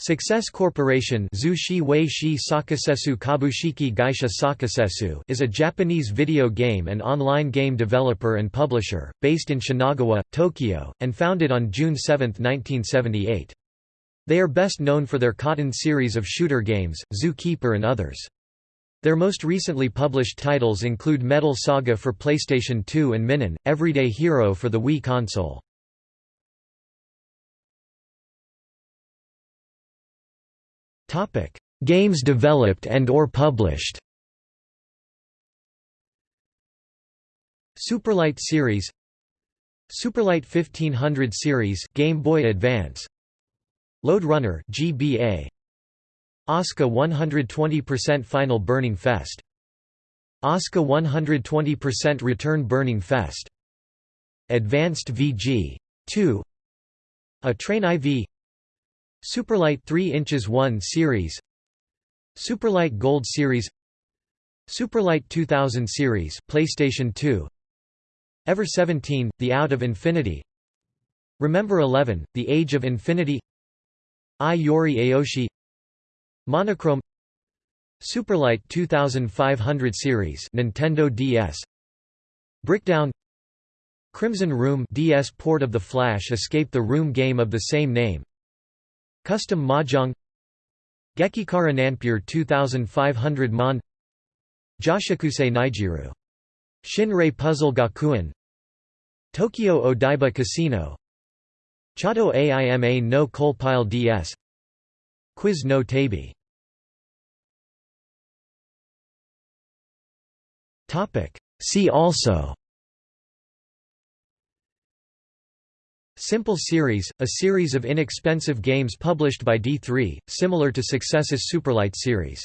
Success Corporation is a Japanese video game and online game developer and publisher, based in Shinagawa, Tokyo, and founded on June 7, 1978. They are best known for their Cotton series of shooter games, Zookeeper and others. Their most recently published titles include Metal Saga for PlayStation 2 and Minon, Everyday Hero for the Wii console. Games developed and or published. Superlight series. Superlight 1500 series Game Boy Advance. Lode Runner GBA Asuka 120% Final Burning Fest. Asuka 120% Return Burning Fest. Advanced VG 2 A Train IV Superlight 3 inches 1 series. Superlight Gold series. Superlight 2000 series PlayStation 2 Ever 17 The Out of Infinity. Remember 11 The Age of Infinity. Ai Yori Aoshi. Monochrome. Superlight 2500 series Nintendo DS Brickdown Crimson Room DS port of the Flash Escape the Room game of the same name Custom Mahjong Gekikara Nanpure 2500 Mon Joshikusei Nijiru. Shinrei Puzzle Gakuen Tokyo Odaiba Casino Chato Aima no Coalpile DS Quiz no Tabi See also Simple Series, a series of inexpensive games published by D3, similar to Success's Superlight series.